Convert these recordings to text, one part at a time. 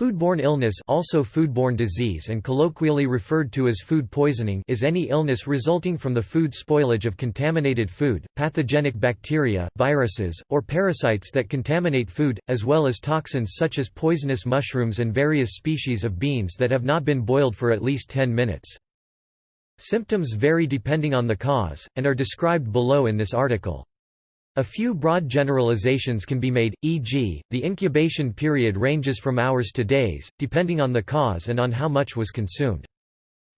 Foodborne illness also foodborne disease and colloquially referred to as food poisoning is any illness resulting from the food spoilage of contaminated food, pathogenic bacteria, viruses, or parasites that contaminate food, as well as toxins such as poisonous mushrooms and various species of beans that have not been boiled for at least 10 minutes. Symptoms vary depending on the cause, and are described below in this article. A few broad generalizations can be made, e.g., the incubation period ranges from hours to days, depending on the cause and on how much was consumed.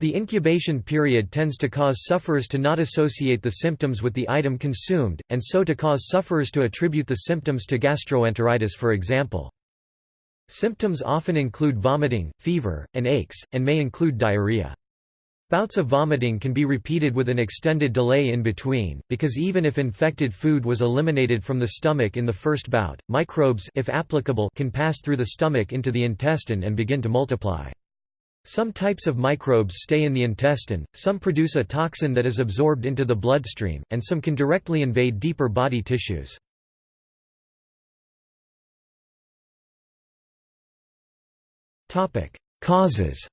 The incubation period tends to cause sufferers to not associate the symptoms with the item consumed, and so to cause sufferers to attribute the symptoms to gastroenteritis for example. Symptoms often include vomiting, fever, and aches, and may include diarrhea. Bouts of vomiting can be repeated with an extended delay in between, because even if infected food was eliminated from the stomach in the first bout, microbes if applicable can pass through the stomach into the intestine and begin to multiply. Some types of microbes stay in the intestine, some produce a toxin that is absorbed into the bloodstream, and some can directly invade deeper body tissues. Causes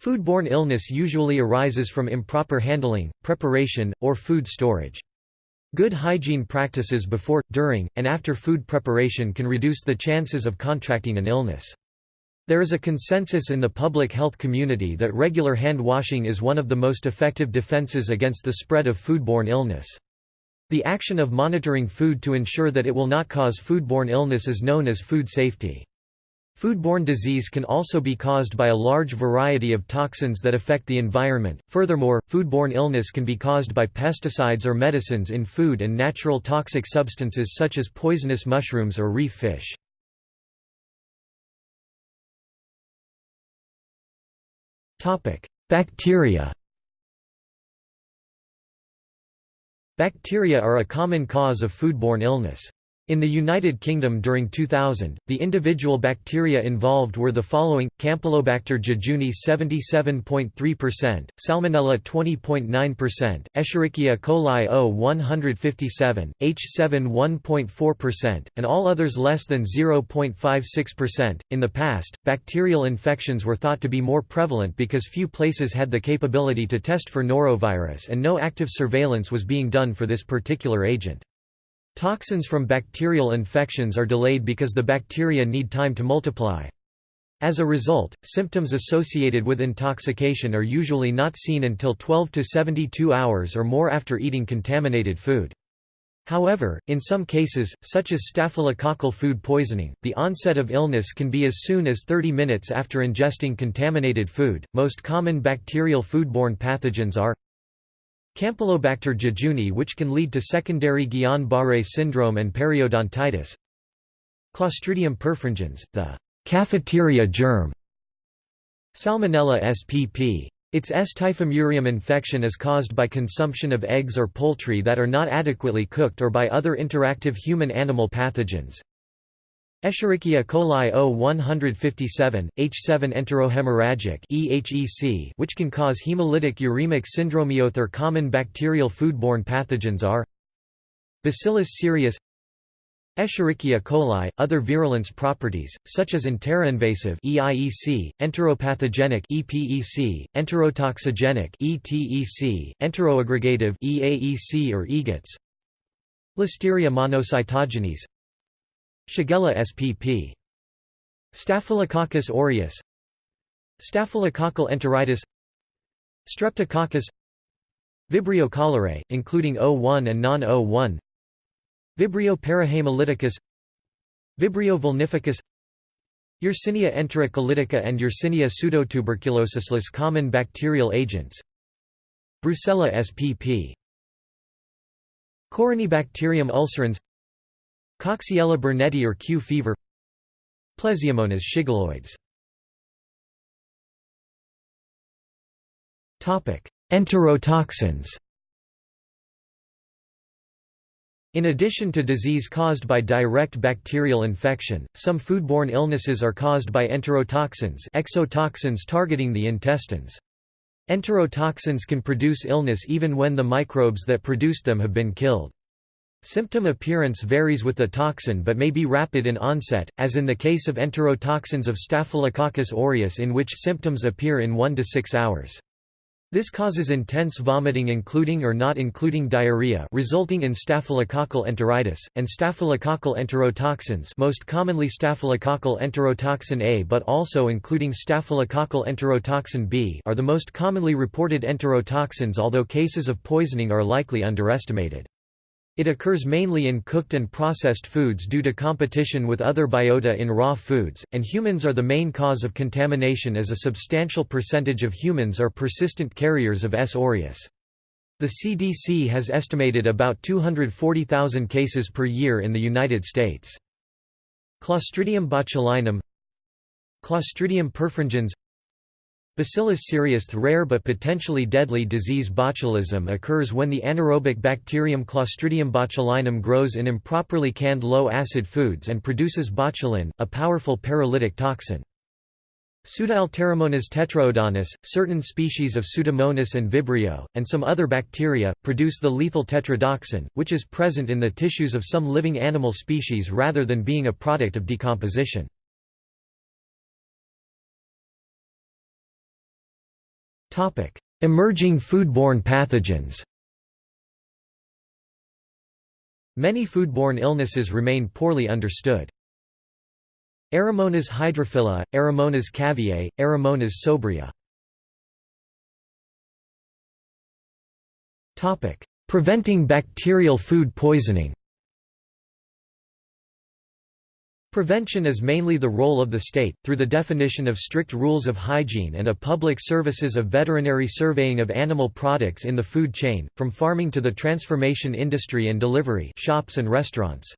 Foodborne illness usually arises from improper handling, preparation, or food storage. Good hygiene practices before, during, and after food preparation can reduce the chances of contracting an illness. There is a consensus in the public health community that regular hand washing is one of the most effective defenses against the spread of foodborne illness. The action of monitoring food to ensure that it will not cause foodborne illness is known as food safety. Foodborne disease can also be caused by a large variety of toxins that affect the environment. Furthermore, foodborne illness can be caused by pesticides or medicines in food and natural toxic substances such as poisonous mushrooms or reef fish. Topic: Bacteria. Bacteria are a common cause of foodborne illness. In the United Kingdom during 2000, the individual bacteria involved were the following: Campylobacter jejuni 77.3%, Salmonella 20.9%, Escherichia coli O 157, H7 1.4%, and all others less than 0.56%. In the past, bacterial infections were thought to be more prevalent because few places had the capability to test for norovirus and no active surveillance was being done for this particular agent. Toxins from bacterial infections are delayed because the bacteria need time to multiply. As a result, symptoms associated with intoxication are usually not seen until 12 to 72 hours or more after eating contaminated food. However, in some cases, such as staphylococcal food poisoning, the onset of illness can be as soon as 30 minutes after ingesting contaminated food. Most common bacterial foodborne pathogens are Campylobacter jejuni which can lead to secondary Guillain-Barré syndrome and periodontitis Clostridium perfringens, the cafeteria germ Salmonella spp. Its S. typhimurium infection is caused by consumption of eggs or poultry that are not adequately cooked or by other interactive human-animal pathogens. Escherichia coli O157, H7 enterohemorrhagic (EHEC), which can cause hemolytic uremic syndrome. Other common bacterial foodborne pathogens are Bacillus cereus, Escherichia coli, other virulence properties, such as enteroinvasive EIEC, enteropathogenic EPEC, enterotoxigenic ETEC, enteroaggregative EAEC or EGATS, Listeria monocytogenes, Shigella spp. Staphylococcus aureus. Staphylococcal enteritis. Streptococcus. Vibrio cholerae, including O1 and non-O1 Vibrio parahemolyticus Vibrio vulnificus. Yersinia enterocolitica and Yersinia pseudotuberculosis Less common bacterial agents. Brucella spp. Corynebacterium ulcerans Coxiella burnetii or Q fever Plesiomonas shigelloides Enterotoxins In addition to disease caused by direct bacterial infection, some foodborne illnesses are caused by enterotoxins exotoxins targeting the intestines. Enterotoxins can produce illness even when the microbes that produced them have been killed. Symptom appearance varies with the toxin but may be rapid in onset, as in the case of enterotoxins of Staphylococcus aureus in which symptoms appear in 1 to 6 hours. This causes intense vomiting including or not including diarrhea resulting in staphylococcal enteritis, and staphylococcal enterotoxins most commonly staphylococcal enterotoxin A but also including staphylococcal enterotoxin B are the most commonly reported enterotoxins although cases of poisoning are likely underestimated. It occurs mainly in cooked and processed foods due to competition with other biota in raw foods, and humans are the main cause of contamination as a substantial percentage of humans are persistent carriers of S. aureus. The CDC has estimated about 240,000 cases per year in the United States. Clostridium botulinum Clostridium perfringens Bacillus cereus The rare but potentially deadly disease botulism occurs when the anaerobic bacterium Clostridium botulinum grows in improperly canned low-acid foods and produces botulin, a powerful paralytic toxin. Pseudoalteromonas tetraodonis, certain species of Pseudomonas and Vibrio, and some other bacteria, produce the lethal tetrodotoxin, which is present in the tissues of some living animal species rather than being a product of decomposition. Emerging foodborne pathogens Many foodborne illnesses remain poorly understood. Aeromonas hydrophila, Aeromonas caviae, Aeromonas sobria. Preventing bacterial food poisoning Prevention is mainly the role of the state, through the definition of strict rules of hygiene and a public services of veterinary surveying of animal products in the food chain, from farming to the transformation industry and delivery shops and restaurants.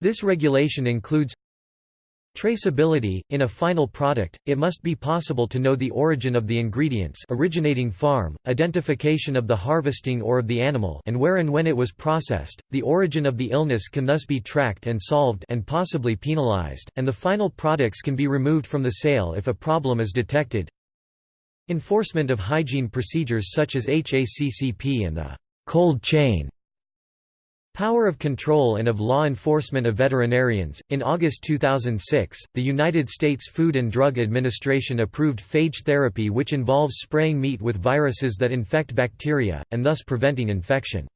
This regulation includes Traceability – In a final product, it must be possible to know the origin of the ingredients originating farm, identification of the harvesting or of the animal and where and when it was processed, the origin of the illness can thus be tracked and solved and possibly penalized, and the final products can be removed from the sale if a problem is detected. Enforcement of hygiene procedures such as HACCP and the «cold chain» Power of control and of law enforcement of veterinarians. In August 2006, the United States Food and Drug Administration approved phage therapy, which involves spraying meat with viruses that infect bacteria, and thus preventing infection.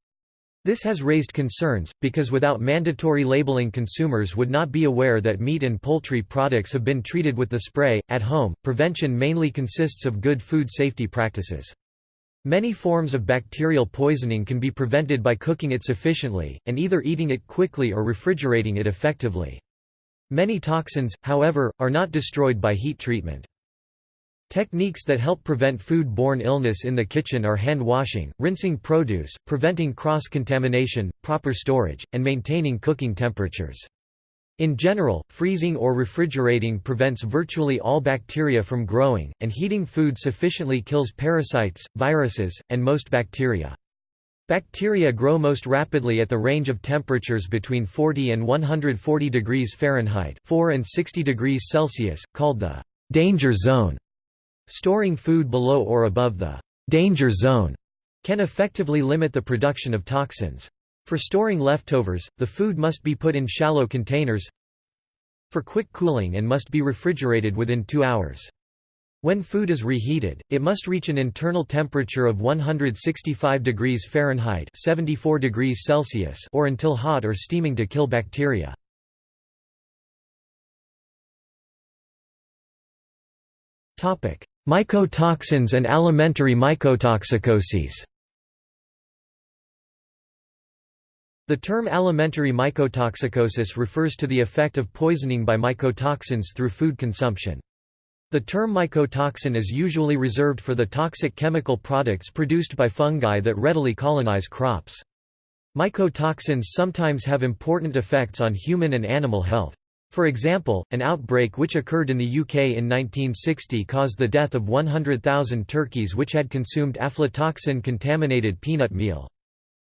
This has raised concerns, because without mandatory labeling, consumers would not be aware that meat and poultry products have been treated with the spray. At home, prevention mainly consists of good food safety practices. Many forms of bacterial poisoning can be prevented by cooking it sufficiently, and either eating it quickly or refrigerating it effectively. Many toxins, however, are not destroyed by heat treatment. Techniques that help prevent food-borne illness in the kitchen are hand washing, rinsing produce, preventing cross-contamination, proper storage, and maintaining cooking temperatures. In general, freezing or refrigerating prevents virtually all bacteria from growing, and heating food sufficiently kills parasites, viruses, and most bacteria. Bacteria grow most rapidly at the range of temperatures between 40 and 140 degrees Fahrenheit 4 and 60 degrees Celsius, called the «danger zone». Storing food below or above the «danger zone» can effectively limit the production of toxins. For storing leftovers, the food must be put in shallow containers for quick cooling and must be refrigerated within two hours. When food is reheated, it must reach an internal temperature of 165 degrees Fahrenheit 74 degrees Celsius or until hot or steaming to kill bacteria. Mycotoxins and alimentary mycotoxicoses The term alimentary mycotoxicosis refers to the effect of poisoning by mycotoxins through food consumption. The term mycotoxin is usually reserved for the toxic chemical products produced by fungi that readily colonize crops. Mycotoxins sometimes have important effects on human and animal health. For example, an outbreak which occurred in the UK in 1960 caused the death of 100,000 turkeys which had consumed aflatoxin-contaminated peanut meal.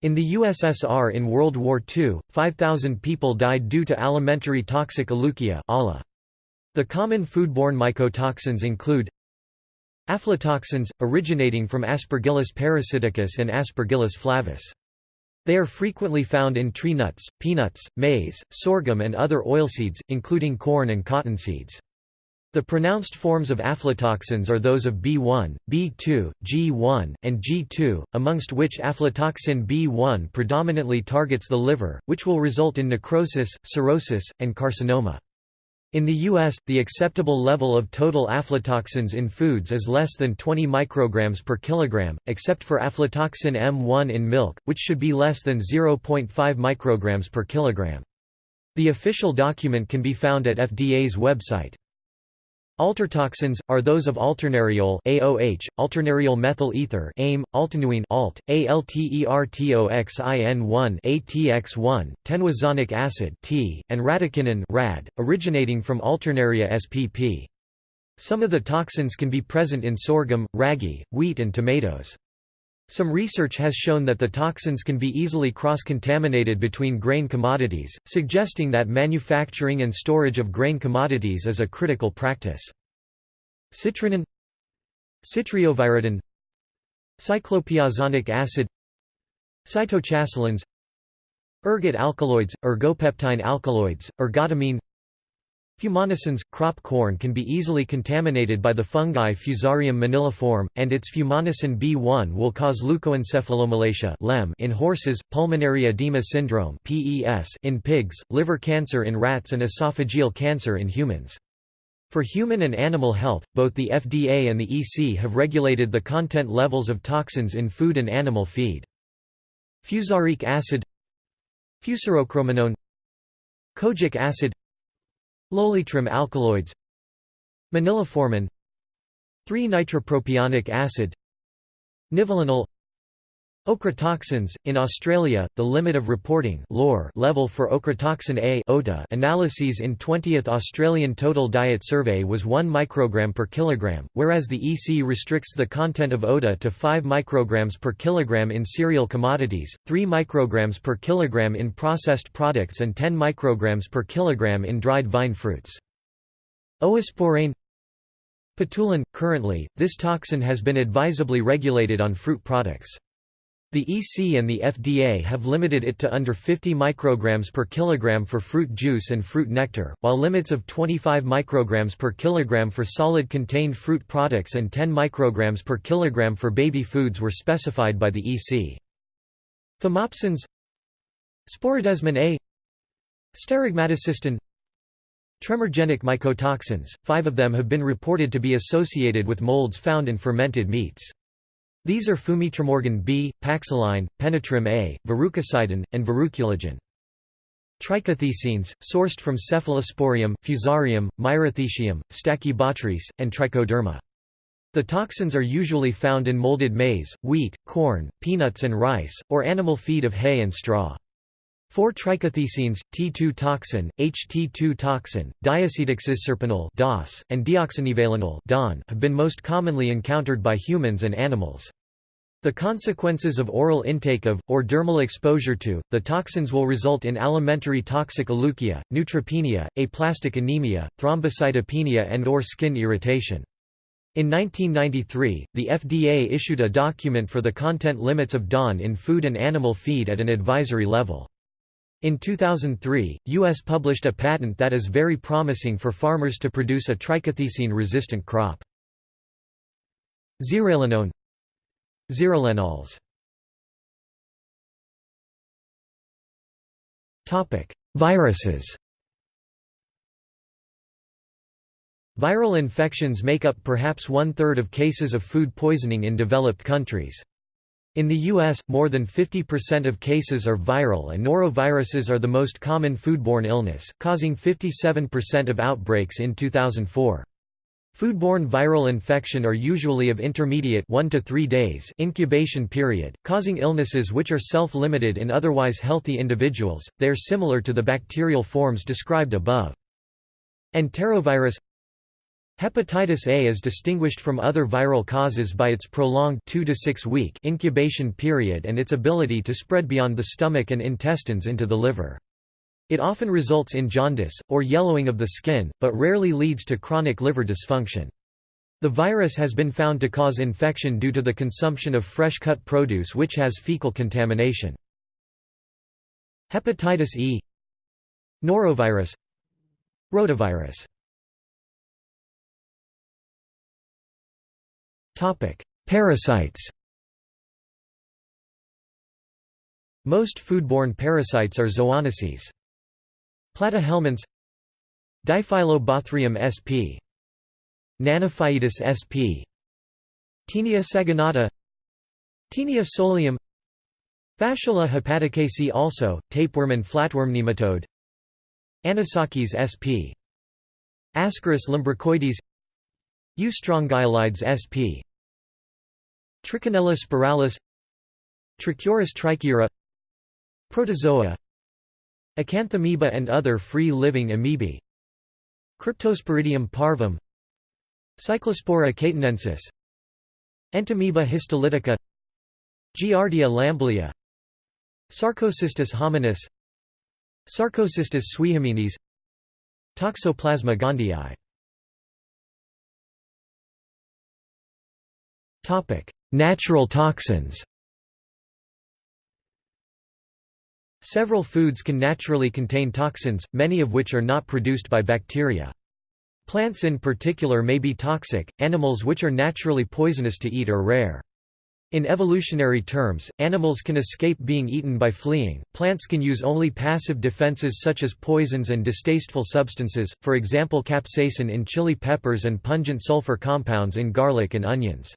In the USSR in World War II, 5,000 people died due to alimentary toxic aleukia The common foodborne mycotoxins include Aflatoxins, originating from Aspergillus parasiticus and Aspergillus flavus. They are frequently found in tree nuts, peanuts, maize, sorghum and other oilseeds, including corn and cottonseeds. The pronounced forms of aflatoxins are those of B1, B2, G1, and G2, amongst which aflatoxin B1 predominantly targets the liver, which will result in necrosis, cirrhosis, and carcinoma. In the U.S., the acceptable level of total aflatoxins in foods is less than 20 micrograms per kilogram, except for aflatoxin M1 in milk, which should be less than 0.5 micrograms per kilogram. The official document can be found at FDA's website. Altertoxins are those of alternariol AOH, alternariol methyl ether AIM, altenuene alt, ALTERTOXIN1 ATX1, tenuazonic acid T, and radicinin RAD, originating from Alternaria spp. Some of the toxins can be present in sorghum, ragi, wheat and tomatoes. Some research has shown that the toxins can be easily cross-contaminated between grain commodities, suggesting that manufacturing and storage of grain commodities is a critical practice. Citrinin Citreoviridin Cyclopiazonic acid Cytochalasins Ergot alkaloids, ergopeptine alkaloids, ergotamine Fumonisins – Crop corn can be easily contaminated by the fungi Fusarium moniliforme, and its fumonisin B1 will cause leukoencephalomalacia in horses, pulmonary edema syndrome in pigs, liver cancer in rats and esophageal cancer in humans. For human and animal health, both the FDA and the EC have regulated the content levels of toxins in food and animal feed. Fusaric acid Fusarochromanone Kojic acid Lolitrem alkaloids Moniliformin 3-nitropropionic acid Nivalenol Ochratoxins in Australia, the limit of reporting level for ochratoxin A analyses in 20th Australian Total Diet Survey was 1 microgram per kilogram, whereas the EC restricts the content of ODA to 5 micrograms per kilogram in cereal commodities, 3 micrograms per kilogram in processed products and 10 micrograms per kilogram in dried vine fruits. Oosporane Patulin – Currently, this toxin has been advisably regulated on fruit products. The EC and the FDA have limited it to under 50 micrograms per kilogram for fruit juice and fruit nectar, while limits of 25 micrograms per kilogram for solid contained fruit products and 10 micrograms per kilogram for baby foods were specified by the EC. Thymopsins Sporidesmin A Sterigmatocystin Tremorgenic mycotoxins, five of them have been reported to be associated with molds found in fermented meats. These are fumitremorgen B, Paxilline, Penitrem A, Verrucosidin, and Verruculogen. Trichothecenes, sourced from Cephalosporium, Fusarium, Myrothecium, Stachybotrys, and Trichoderma. The toxins are usually found in molded maize, wheat, corn, peanuts and rice, or animal feed of hay and straw. 4-trichothecenes, T2 toxin, HT2 toxin, diacetoxyscirpenol DOS, and deoxynivalenol DON have been most commonly encountered by humans and animals. The consequences of oral intake of, or dermal exposure to, the toxins will result in alimentary toxic aleukia, neutropenia, aplastic anemia, thrombocytopenia and or skin irritation. In 1993, the FDA issued a document for the content limits of DON in food and animal feed at an advisory level. In 2003, U.S. published a patent that is very promising for farmers to produce a trichothecene-resistant crop. Zearalenone Zearalenols Viruses Viral infections make up perhaps one-third of cases of food poisoning in developed countries. In the U.S., more than 50% of cases are viral and noroviruses are the most common foodborne illness, causing 57% of outbreaks in 2004. Foodborne viral infection are usually of intermediate 1 to 3 days incubation period, causing illnesses which are self-limited in otherwise healthy individuals. They are similar to the bacterial forms described above. Enterovirus Hepatitis A is distinguished from other viral causes by its prolonged 2 to 6 week incubation period and its ability to spread beyond the stomach and intestines into the liver. It often results in jaundice, or yellowing of the skin, but rarely leads to chronic liver dysfunction. The virus has been found to cause infection due to the consumption of fresh cut produce which has fecal contamination. Hepatitis E Norovirus Rotavirus Parasites Most foodborne parasites are zoonoses. Platyhelminths Diphyllobothrium sp. Nanophyetus sp. Taenia saginata Taenia solium Fasciola hepaticase also, tapeworm and flatworm nematode Anisakis sp. Ascaris lumbricoides Eustrongylides sp. Trichinella spiralis Trichuris trichiura Protozoa Acanthamoeba and other free-living amoebae. Cryptosporidium parvum Cyclospora cayetanensis Entamoeba histolytica Giardia lamblia Sarcocystis hominis Sarcocystis suihominis Toxoplasma gondii Natural toxins Several foods can naturally contain toxins, many of which are not produced by bacteria. Plants in particular may be toxic, animals which are naturally poisonous to eat are rare. In evolutionary terms, animals can escape being eaten by fleeing, plants can use only passive defenses such as poisons and distasteful substances, for example capsaicin in chili peppers and pungent sulfur compounds in garlic and onions.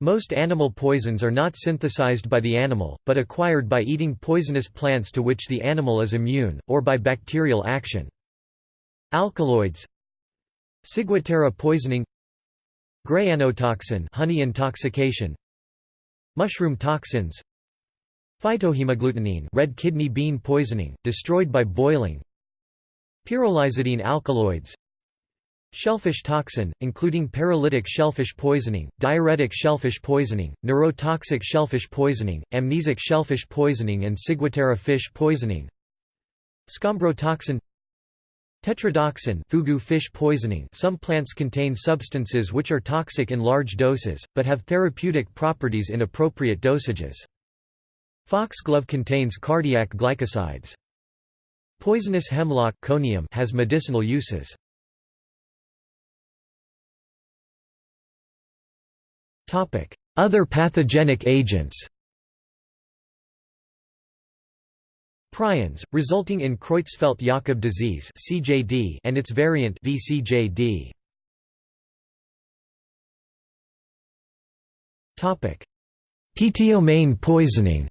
Most animal poisons are not synthesized by the animal, but acquired by eating poisonous plants to which the animal is immune, or by bacterial action. Alkaloids. Ciguatera poisoning. Grayanotoxin honey intoxication. Mushroom toxins. Phytohemagglutinin red kidney bean poisoning, destroyed by boiling. Pyrrolizidine alkaloids Shellfish toxin, including paralytic shellfish poisoning, diuretic shellfish poisoning, neurotoxic shellfish poisoning, amnesic shellfish poisoning and ciguatera fish poisoning Scombrotoxin Tetrodotoxin fugu fish poisoning Some plants contain substances which are toxic in large doses, but have therapeutic properties in appropriate dosages. Foxglove contains cardiac glycosides. Poisonous hemlock conium has medicinal uses. Other pathogenic agents Prions, resulting in Creutzfeldt-Jakob disease (CJD) and its variant VCJD. Topic: Ptomaine poisoning.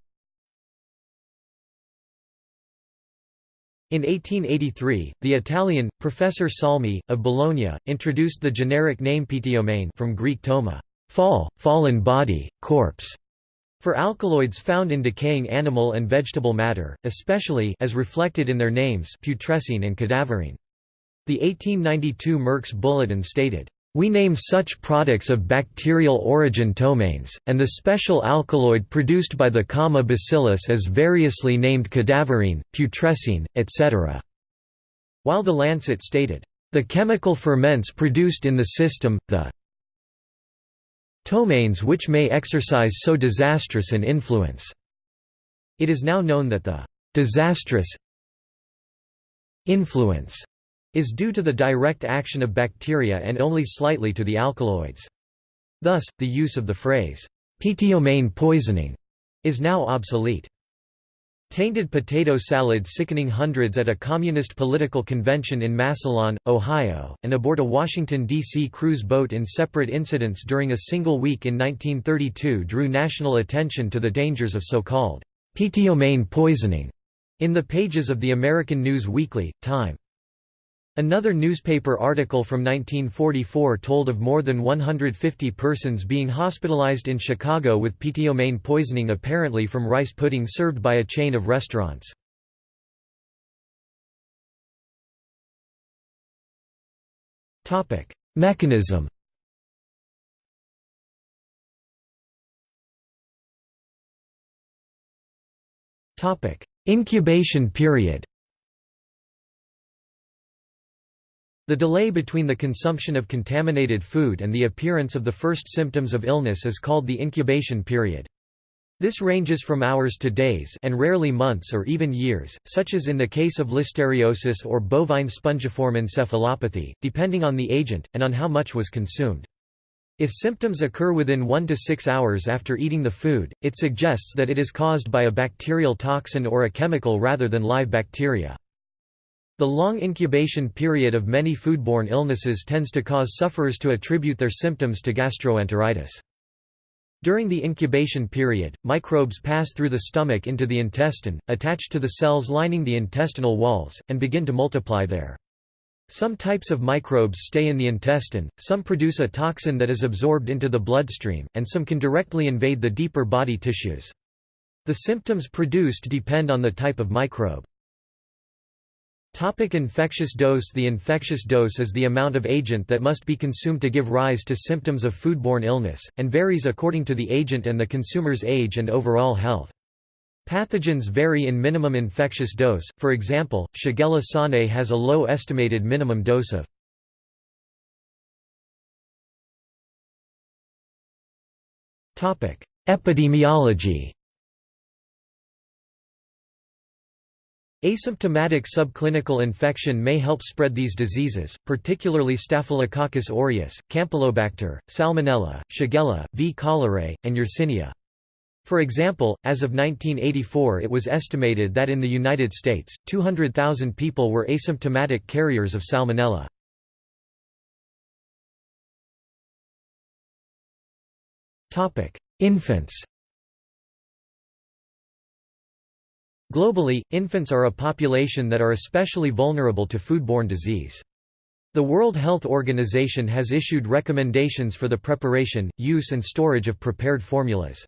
In 1883, the Italian, Professor Selmi, of Bologna, introduced the generic name ptomaine from Greek toma, fall, fallen body, corpse, for alkaloids found in decaying animal and vegetable matter, especially as reflected in their names putrescine and cadaverine. The 1892 Merck's Bulletin stated, we name such products of bacterial origin ptomaines, and the special alkaloid produced by the comma bacillus as variously named cadaverine, putrescine, etc." While the Lancet stated, "...the chemical ferments produced in the system, the ptomaines which may exercise so disastrous an influence. It is now known that the disastrous influence is due to the direct action of bacteria and only slightly to the alkaloids. Thus, the use of the phrase, ptomaine poisoning, is now obsolete. Tainted potato salad sickening hundreds at a communist political convention in Massillon, Ohio, and aboard a Washington, D.C. cruise boat in separate incidents during a single week in 1932 drew national attention to the dangers of so-called ptomaine poisoning in the pages of the American News Weekly, Time. Another newspaper article from 1944 told of more than 150 persons being hospitalized in Chicago with ptomaine poisoning apparently from rice pudding served by a chain of restaurants. Mechanism Incubation period The delay between the consumption of contaminated food and the appearance of the first symptoms of illness is called the incubation period. This ranges from hours to days and rarely months or even years, such as in the case of listeriosis or bovine spongiform encephalopathy, depending on the agent, and on how much was consumed. If symptoms occur within 1 to 6 hours after eating the food, it suggests that it is caused by a bacterial toxin or a chemical rather than live bacteria. The long incubation period of many foodborne illnesses tends to cause sufferers to attribute their symptoms to gastroenteritis. During the incubation period, microbes pass through the stomach into the intestine, attach to the cells lining the intestinal walls, and begin to multiply there. Some types of microbes stay in the intestine, some produce a toxin that is absorbed into the bloodstream, and some can directly invade the deeper body tissues. The symptoms produced depend on the type of microbe. Topic infectious dose. The infectious dose is the amount of agent that must be consumed to give rise to symptoms of foodborne illness, and varies according to the agent and the consumer's age and overall health. Pathogens vary in minimum infectious dose, for example, Shigella sonnei has a low estimated minimum dose of Epidemiology Asymptomatic subclinical infection may help spread these diseases, particularly Staphylococcus aureus, Campylobacter, Salmonella, Shigella, V. cholerae, and Yersinia. For example, as of 1984 it was estimated that in the United States, 200,000 people were asymptomatic carriers of Salmonella. Infants Globally, infants are a population that are especially vulnerable to foodborne disease. The World Health Organization has issued recommendations for the preparation, use and storage of prepared formulas.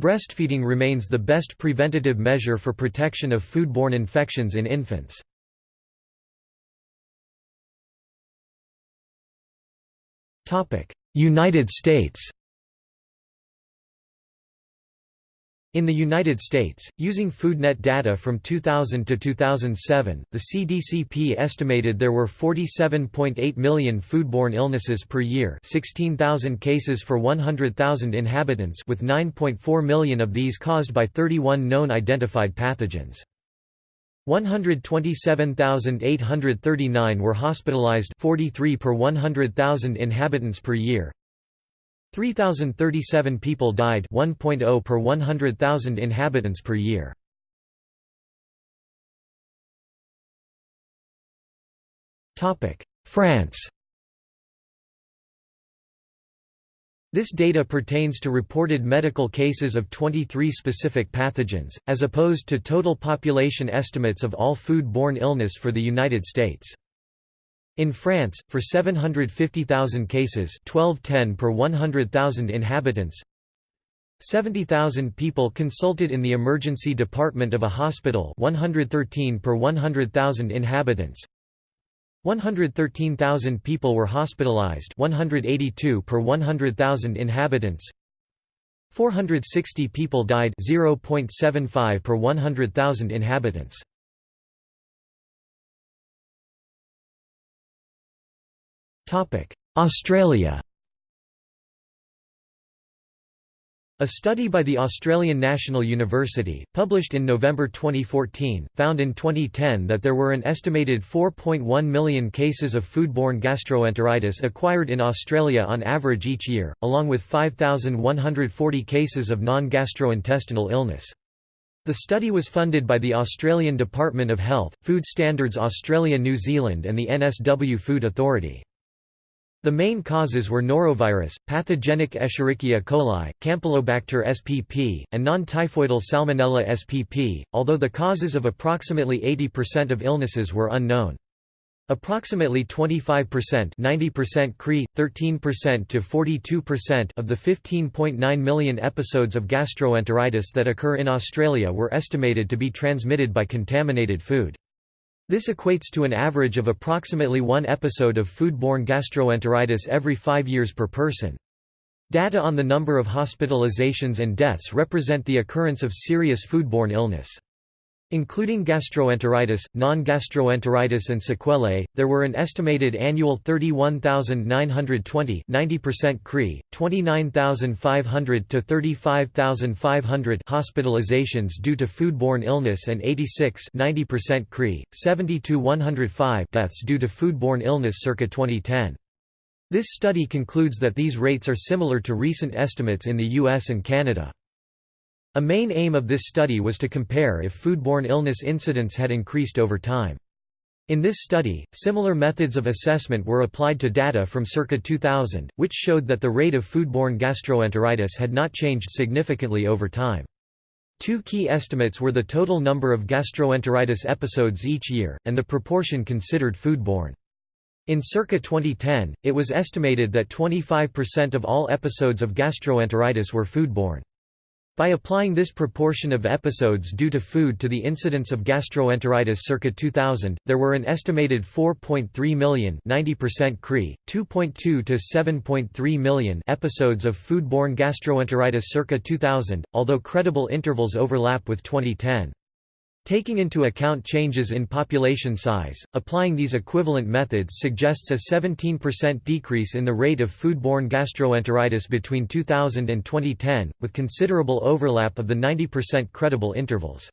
Breastfeeding remains the best preventative measure for protection of foodborne infections in infants. United States In the United States, using FoodNet data from 2000 to 2007, the CDCP estimated there were 47.8 million foodborne illnesses per year 16,000 cases for 100,000 inhabitants with 9.4 million of these caused by 31 known identified pathogens. 127,839 were hospitalized 43 per 100,000 inhabitants per year, 3,037 people died 1.0 per 100,000 inhabitants per year. France This data pertains to reported medical cases of 23 specific pathogens, as opposed to total population estimates of all food-borne illness for the United States. In France, for 750,000 cases 1210 per 100,000 inhabitants. 70,000 people consulted in the emergency department of a hospital 113 per 100,000 inhabitants. 113,000 people were hospitalized 182 per 100,000 inhabitants. 460 people died 0.75 per 100,000 inhabitants Australia A study by the Australian National University, published in November 2014, found in 2010 that there were an estimated 4.1 million cases of foodborne gastroenteritis acquired in Australia on average each year, along with 5,140 cases of non-gastrointestinal illness. The study was funded by the Australian Department of Health, Food Standards Australia New Zealand and the NSW Food Authority. The main causes were norovirus, pathogenic Escherichia coli, Campylobacter spp, and non-typhoidal Salmonella spp, although the causes of approximately 80% of illnesses were unknown. Approximately 25% 90% CRE, 13% to 42% of the 15.9 million episodes of gastroenteritis that occur in Australia were estimated to be transmitted by contaminated food. This equates to an average of approximately one episode of foodborne gastroenteritis every five years per person. Data on the number of hospitalizations and deaths represent the occurrence of serious foodborne illness. Including gastroenteritis, non-gastroenteritis and sequelae, there were an estimated annual 31,920 90% CRE, 29,500 to 35,500 hospitalizations due to foodborne illness and 86 90% CRE, 70 to 105 deaths due to foodborne illness circa 2010. This study concludes that these rates are similar to recent estimates in the US and Canada. A main aim of this study was to compare if foodborne illness incidence had increased over time. In this study, similar methods of assessment were applied to data from circa 2000, which showed that the rate of foodborne gastroenteritis had not changed significantly over time. Two key estimates were the total number of gastroenteritis episodes each year, and the proportion considered foodborne. In circa 2010, it was estimated that 25% of all episodes of gastroenteritis were foodborne. By applying this proportion of episodes due to food to the incidence of gastroenteritis circa 2000, there were an estimated 4.3 million 90% CRE, 2.2 to 7.3 million episodes of foodborne gastroenteritis circa 2000, although credible intervals overlap with 2010. Taking into account changes in population size, applying these equivalent methods suggests a 17% decrease in the rate of foodborne gastroenteritis between 2000 and 2010, with considerable overlap of the 90% credible intervals.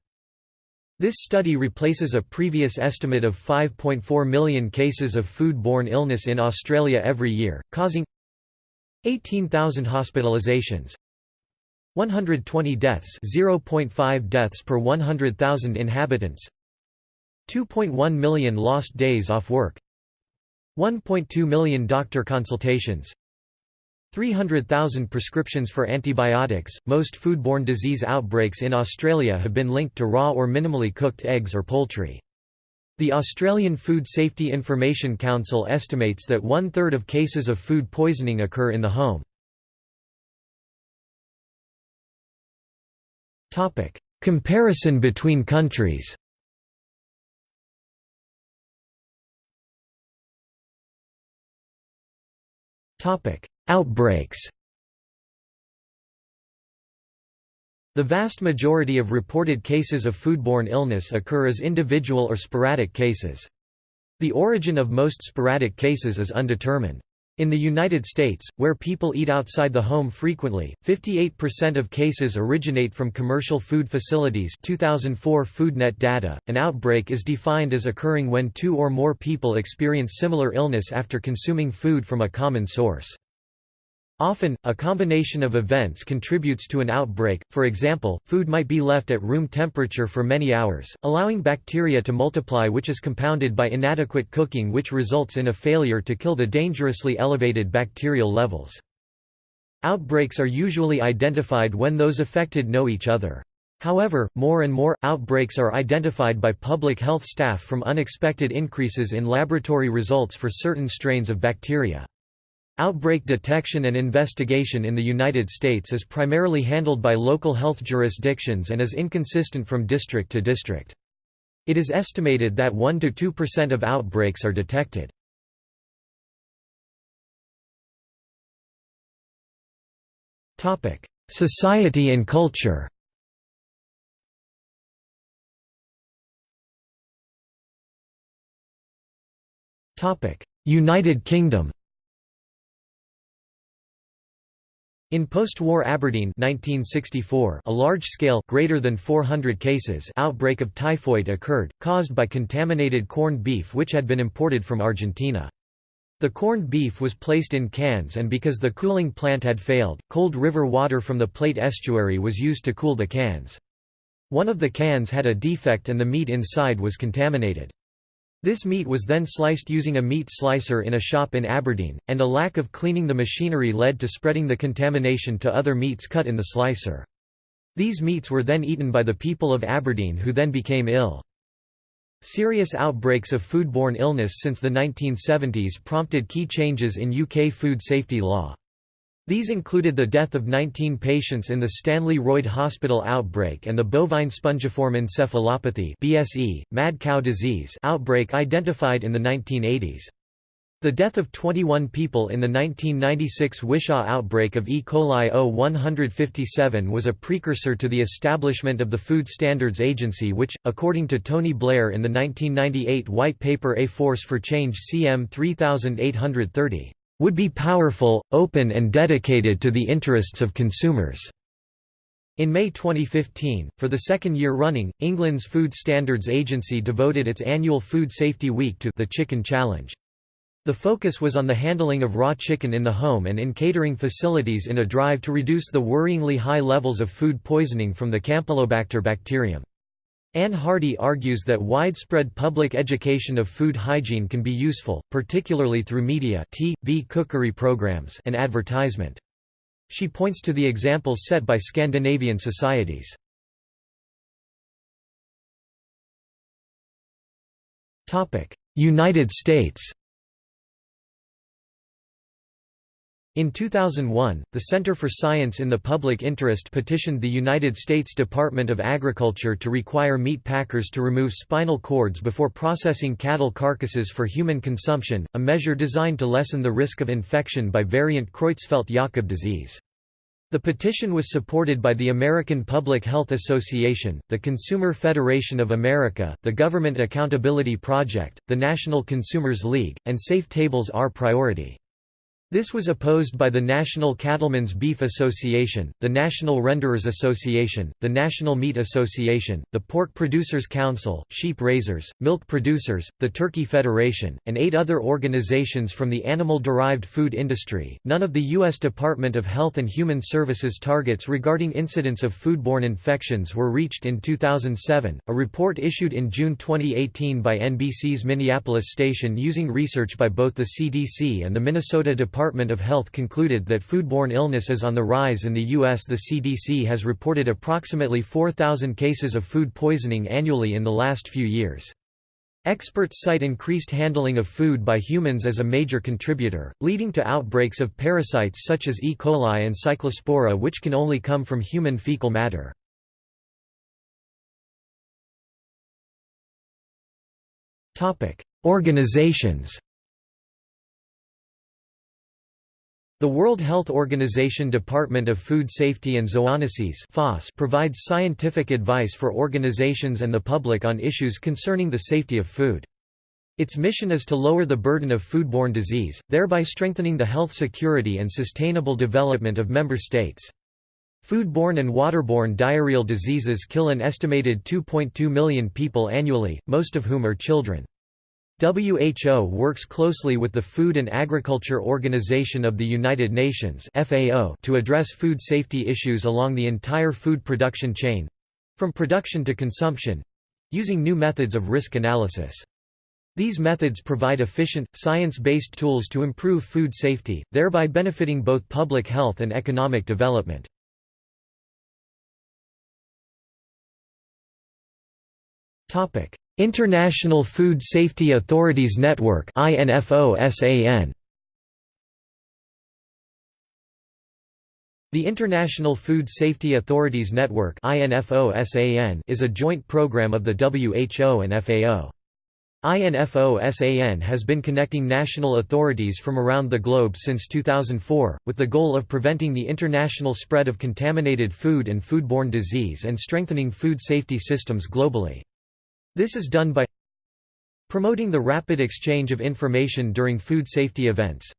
This study replaces a previous estimate of 5.4 million cases of foodborne illness in Australia every year, causing 18,000 hospitalizations, 120 deaths 0.5 deaths per 100,000 inhabitants 2.1 million lost days off work 1.2 million doctor consultations 300,000 prescriptions for antibiotics. Most foodborne disease outbreaks in Australia have been linked to raw or minimally cooked eggs or poultry. The Australian Food Safety Information Council estimates that one third of cases of food poisoning occur in the home. Topic: Comparison between countries. Topic: Outbreaks. The vast majority of reported cases of foodborne illness occur as individual or sporadic cases. The origin of most sporadic cases is undetermined. In the United States, where people eat outside the home frequently, 58% of cases originate from commercial food facilities 2004 FoodNet data. An outbreak is defined as occurring when two or more people experience similar illness after consuming food from a common source. Often, a combination of events contributes to an outbreak, for example, food might be left at room temperature for many hours, allowing bacteria to multiply which is compounded by inadequate cooking which results in a failure to kill the dangerously elevated bacterial levels. Outbreaks are usually identified when those affected know each other. However, more and more, outbreaks are identified by public health staff from unexpected increases in laboratory results for certain strains of bacteria. Outbreak detection and investigation in the United States is primarily handled by local health jurisdictions and is inconsistent from district to district. It is estimated that 1–2% of outbreaks are detected. Society and culture United Kingdom In post-war Aberdeen 1964, a large-scale greater than 400 cases outbreak of typhoid occurred, caused by contaminated corned beef which had been imported from Argentina. The corned beef was placed in cans and because the cooling plant had failed, cold river water from the Plate estuary was used to cool the cans. One of the cans had a defect and the meat inside was contaminated. This meat was then sliced using a meat slicer in a shop in Aberdeen, and a lack of cleaning the machinery led to spreading the contamination to other meats cut in the slicer. These meats were then eaten by the people of Aberdeen who then became ill. Serious outbreaks of foodborne illness since the 1970s prompted key changes in UK food safety law. These included the death of 19 patients in the Stanley Royd Hospital outbreak and the bovine spongiform encephalopathy (BSE) mad cow disease outbreak identified in the 1980s. The death of 21 people in the 1996 Wishaw outbreak of E. coli O157 was a precursor to the establishment of the Food Standards Agency which, according to Tony Blair in the 1998 White Paper A Force for Change CM 3830, "...would be powerful, open and dedicated to the interests of consumers." In May 2015, for the second year running, England's Food Standards Agency devoted its annual Food Safety Week to the Chicken Challenge. The focus was on the handling of raw chicken in the home and in catering facilities in a drive to reduce the worryingly high levels of food poisoning from the Campylobacter bacterium. Anne Hardy argues that widespread public education of food hygiene can be useful, particularly through media TV cookery programs and advertisement. She points to the examples set by Scandinavian societies. United States In 2001, the Center for Science in the Public Interest petitioned the United States Department of Agriculture to require meat packers to remove spinal cords before processing cattle carcasses for human consumption, a measure designed to lessen the risk of infection by variant Creutzfeldt-Jakob disease. The petition was supported by the American Public Health Association, the Consumer Federation of America, the Government Accountability Project, the National Consumers League, and Safe Tables Our Priority. This was opposed by the National Cattlemen's Beef Association, the National Renderers Association, the National Meat Association, the Pork Producers Council, Sheep Raisers, Milk Producers, the Turkey Federation, and eight other organizations from the animal-derived food industry. None of the U.S. Department of Health and Human Services targets regarding incidents of foodborne infections were reached in 2007. A report issued in June 2018 by NBC's Minneapolis station using research by both the CDC and the Minnesota Department Department of Health concluded that foodborne illness is on the rise in the U.S. The CDC has reported approximately 4,000 cases of food poisoning annually in the last few years. Experts cite increased handling of food by humans as a major contributor, leading to outbreaks of parasites such as E. coli and Cyclospora which can only come from human fecal matter. Organizations The World Health Organization Department of Food Safety and Zoonosis provides scientific advice for organizations and the public on issues concerning the safety of food. Its mission is to lower the burden of foodborne disease, thereby strengthening the health security and sustainable development of member states. Foodborne and waterborne diarrheal diseases kill an estimated 2.2 million people annually, most of whom are children. WHO works closely with the Food and Agriculture Organization of the United Nations (FAO) to address food safety issues along the entire food production chain—from production to consumption—using new methods of risk analysis. These methods provide efficient, science-based tools to improve food safety, thereby benefiting both public health and economic development. International Food Safety Authorities Network The International Food Safety Authorities Network is a joint program of the WHO and FAO. INFOSAN has been connecting national authorities from around the globe since 2004, with the goal of preventing the international spread of contaminated food and foodborne disease and strengthening food safety systems globally. This is done by promoting the rapid exchange of information during food safety events,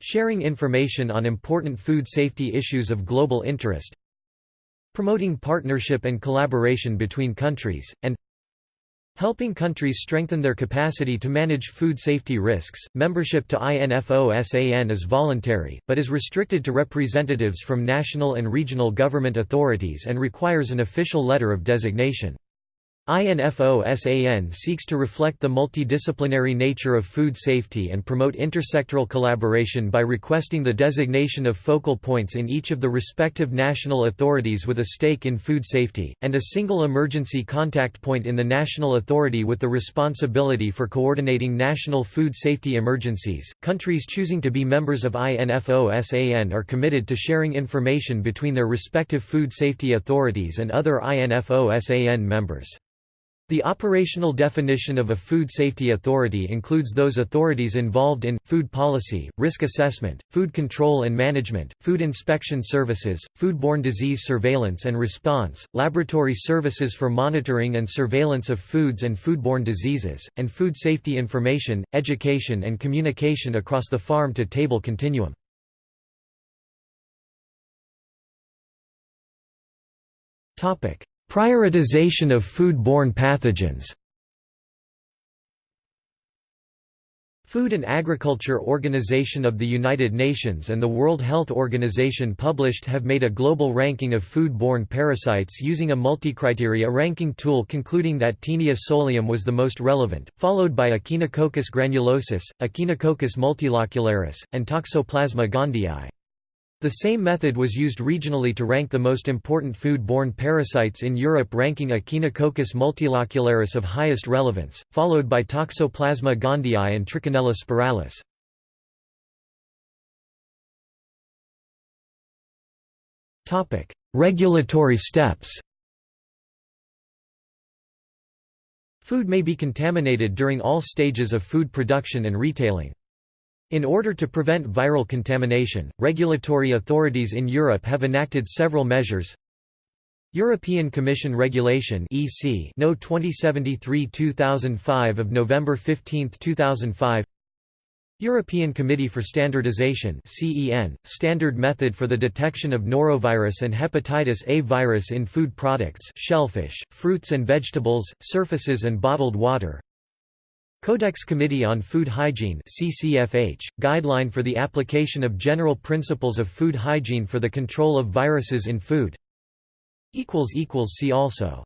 sharing information on important food safety issues of global interest, promoting partnership and collaboration between countries, and helping countries strengthen their capacity to manage food safety risks. Membership to INFOSAN is voluntary, but is restricted to representatives from national and regional government authorities and requires an official letter of designation. INFOSAN seeks to reflect the multidisciplinary nature of food safety and promote intersectoral collaboration by requesting the designation of focal points in each of the respective national authorities with a stake in food safety, and a single emergency contact point in the national authority with the responsibility for coordinating national food safety emergencies. Countries choosing to be members of INFOSAN are committed to sharing information between their respective food safety authorities and other INFOSAN members. The operational definition of a food safety authority includes those authorities involved in, food policy, risk assessment, food control and management, food inspection services, foodborne disease surveillance and response, laboratory services for monitoring and surveillance of foods and foodborne diseases, and food safety information, education and communication across the farm-to-table continuum. Prioritization of food-borne pathogens Food and Agriculture Organization of the United Nations and the World Health Organization published have made a global ranking of food-borne parasites using a multi-criteria ranking tool concluding that Taenia solium was the most relevant, followed by Echinococcus granulosus, Echinococcus multilocularis, and Toxoplasma gondii. The same method was used regionally to rank the most important food-borne parasites in Europe ranking Echinococcus multilocularis of highest relevance, followed by Toxoplasma gondii and Trichinella spiralis. Regulatory steps Food may be contaminated during all stages of food production and retailing. In order to prevent viral contamination, regulatory authorities in Europe have enacted several measures. European Commission Regulation (EC) No 2073/2005 of November 15, 2005. European Committee for Standardization (CEN) standard method for the detection of norovirus and hepatitis A virus in food products, shellfish, fruits and vegetables, surfaces and bottled water. Codex Committee on Food Hygiene CCFH, Guideline for the Application of General Principles of Food Hygiene for the Control of Viruses in Food. See also